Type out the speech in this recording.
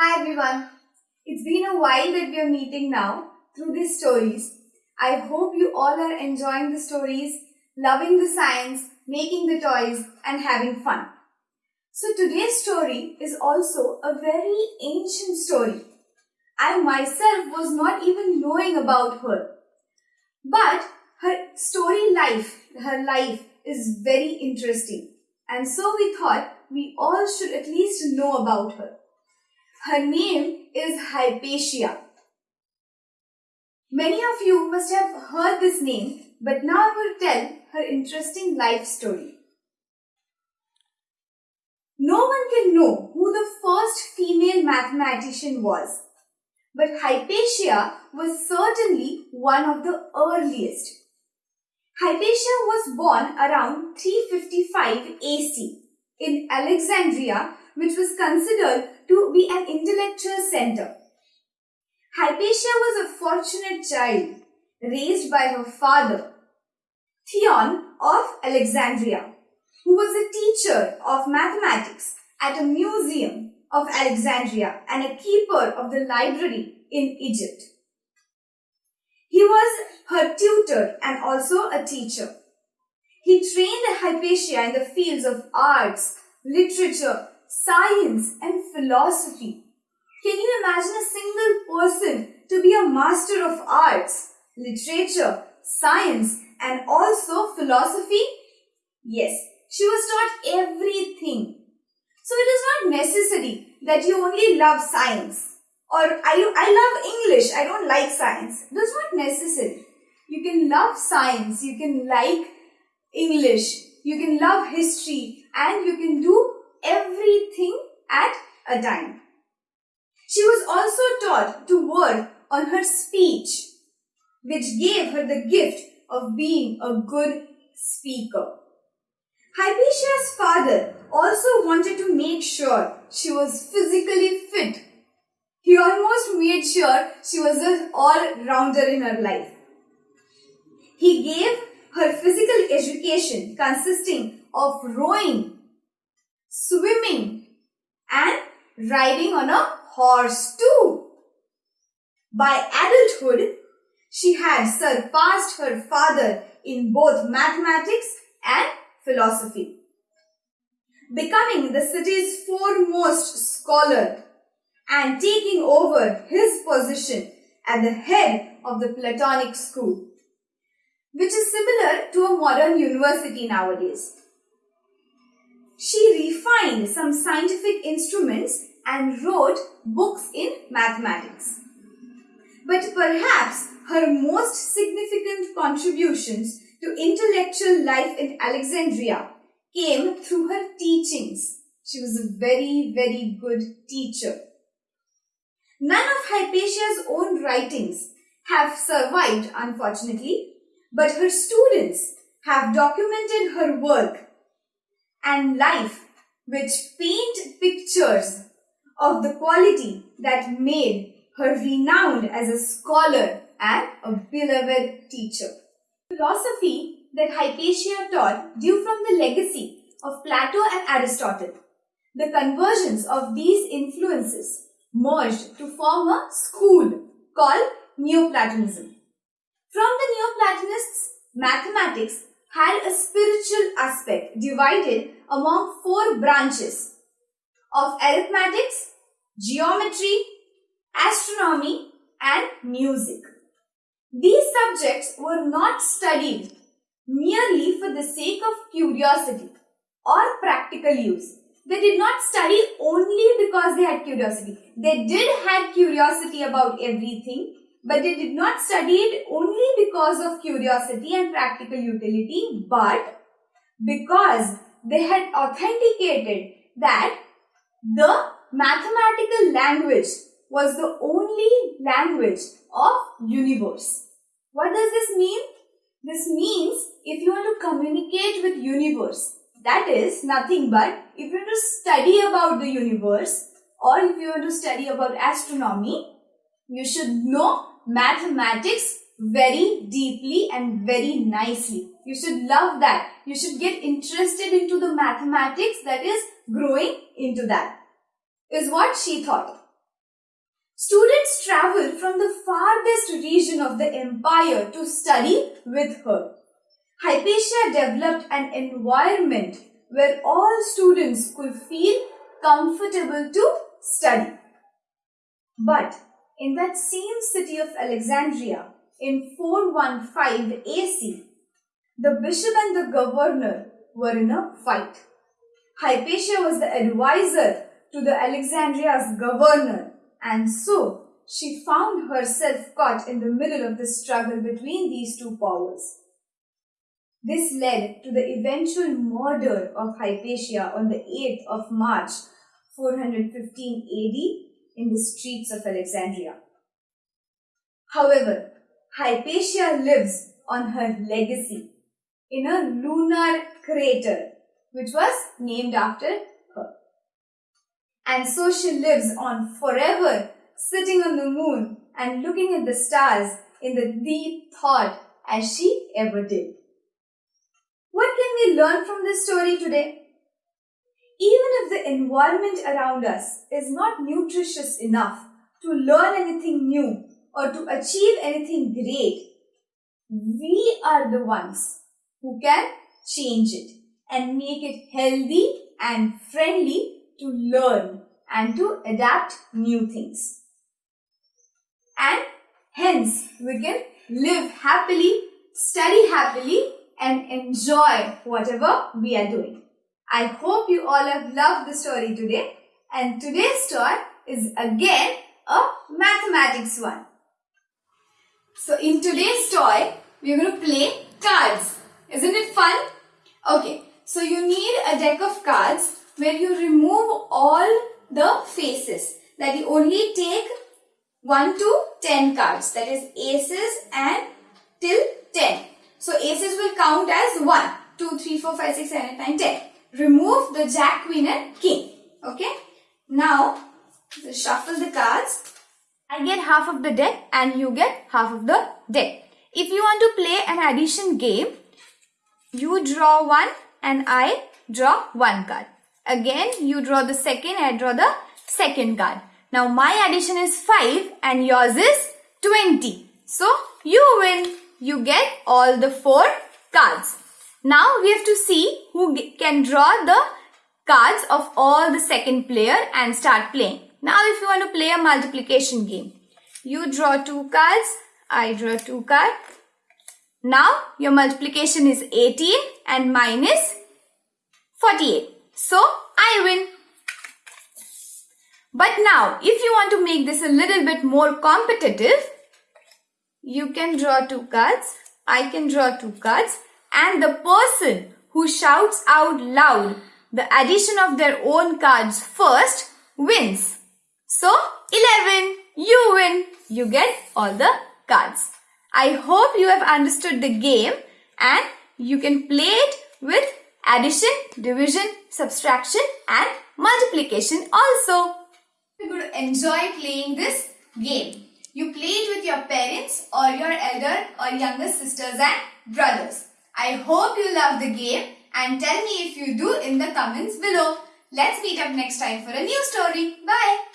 Hi everyone. It's been a while that we are meeting now through these stories. I hope you all are enjoying the stories, loving the science, making the toys and having fun. So today's story is also a very ancient story. I myself was not even knowing about her. But her story life, her life is very interesting. And so we thought we all should at least know about her. Her name is Hypatia. Many of you must have heard this name, but now I will tell her interesting life story. No one can know who the first female mathematician was, but Hypatia was certainly one of the earliest. Hypatia was born around 355 AC in Alexandria, which was considered to be an intellectual center. Hypatia was a fortunate child raised by her father, Theon of Alexandria, who was a teacher of mathematics at a museum of Alexandria and a keeper of the library in Egypt. He was her tutor and also a teacher. He trained Hypatia in the fields of arts, literature, science and philosophy. Can you imagine a single person to be a master of arts, literature, science and also philosophy? Yes, she was taught everything. So it is not necessary that you only love science or I, I love English, I don't like science. That's not necessary. You can love science, you can like English, you can love history and you can do everything at a time. She was also taught to work on her speech, which gave her the gift of being a good speaker. Hypatia's father also wanted to make sure she was physically fit he almost made sure she was an all-rounder in her life. He gave her physical education consisting of rowing, swimming and riding on a horse too. By adulthood, she had surpassed her father in both mathematics and philosophy, becoming the city's foremost scholar and taking over his position at the head of the Platonic school, which is similar to a modern university nowadays. She refined some scientific instruments and wrote books in mathematics. But perhaps her most significant contributions to intellectual life in Alexandria came through her teachings. She was a very, very good teacher. None of Hypatia's own writings have survived, unfortunately, but her students have documented her work and life which paint pictures of the quality that made her renowned as a scholar and a beloved teacher. Philosophy that Hypatia taught due from the legacy of Plato and Aristotle. The conversions of these influences merged to form a school called Neoplatonism. From the Neoplatonists, mathematics had a spiritual aspect divided among four branches of arithmetics, geometry, astronomy and music. These subjects were not studied merely for the sake of curiosity or practical use, they did not study only because they had curiosity. They did have curiosity about everything, but they did not study it only because of curiosity and practical utility, but because they had authenticated that the mathematical language was the only language of universe. What does this mean? This means if you want to communicate with universe, that is nothing but if you want to study about the universe or if you want to study about astronomy, you should know mathematics very deeply and very nicely. You should love that. You should get interested into the mathematics that is growing into that. Is what she thought. Students traveled from the farthest region of the empire to study with her. Hypatia developed an environment where all students could feel comfortable to study. But in that same city of Alexandria, in 415 AC, the bishop and the governor were in a fight. Hypatia was the advisor to the Alexandria's governor and so she found herself caught in the middle of the struggle between these two powers. This led to the eventual murder of Hypatia on the 8th of March 415 AD in the streets of Alexandria. However, Hypatia lives on her legacy in a lunar crater which was named after her. And so she lives on forever sitting on the moon and looking at the stars in the deep thought as she ever did. What can we learn from this story today? Even if the environment around us is not nutritious enough to learn anything new or to achieve anything great, we are the ones who can change it and make it healthy and friendly to learn and to adapt new things. And hence we can live happily, study happily and enjoy whatever we are doing. I hope you all have loved the story today and today's story is again a mathematics one. So in today's toy, we are going to play cards. Isn't it fun? Okay, so you need a deck of cards where you remove all the faces. That you only take 1 to 10 cards. That is aces and till 10. So aces will count as 1, 2, 3, 4, 5, 6, 7, 8, 9, 10. Remove the jack, queen and king. Okay. Now, shuffle the cards. I get half of the deck and you get half of the deck. If you want to play an addition game, you draw one and I draw one card. Again, you draw the second, I draw the second card. Now, my addition is 5 and yours is 20. So, you win you get all the four cards. Now we have to see who can draw the cards of all the second player and start playing. Now if you want to play a multiplication game, you draw two cards, I draw two cards. Now your multiplication is 18 and mine is 48. So I win. But now if you want to make this a little bit more competitive, you can draw two cards, I can draw two cards and the person who shouts out loud the addition of their own cards first wins. So 11, you win, you get all the cards. I hope you have understood the game and you can play it with addition, division, subtraction and multiplication also. You're going to enjoy playing this game. You play it with your parents or your elder or younger sisters and brothers. I hope you love the game and tell me if you do in the comments below. Let's meet up next time for a new story. Bye.